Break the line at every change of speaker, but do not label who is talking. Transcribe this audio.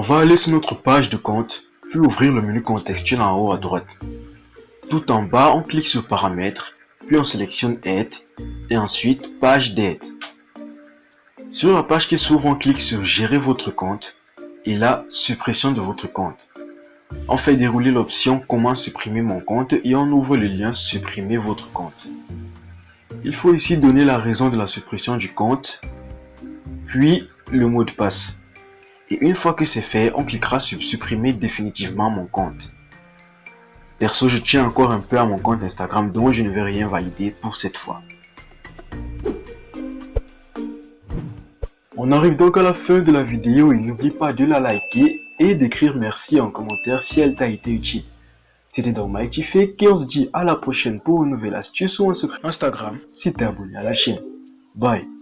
va aller sur notre page de compte, puis ouvrir le menu contextuel en haut à droite. Tout en bas, on clique sur Paramètres, puis on sélectionne Aide, et ensuite Page d'aide. Sur la page qui s'ouvre, on clique sur Gérer votre compte, et là, Suppression de votre compte. On fait dérouler l'option Comment supprimer mon compte et on ouvre le lien Supprimer votre compte. Il faut ici donner la raison de la suppression du compte, puis le mot de passe. Et une fois que c'est fait, on cliquera sur supprimer définitivement mon compte. Perso, je tiens encore un peu à mon compte Instagram dont je ne vais rien valider pour cette fois. On arrive donc à la fin de la vidéo et n'oublie pas de la liker et d'écrire merci en commentaire si elle t'a été utile. C'était donc Mighty Fake et on se dit à la prochaine pour une nouvelle astuce ou un secret Instagram si t'es abonné à la chaîne. Bye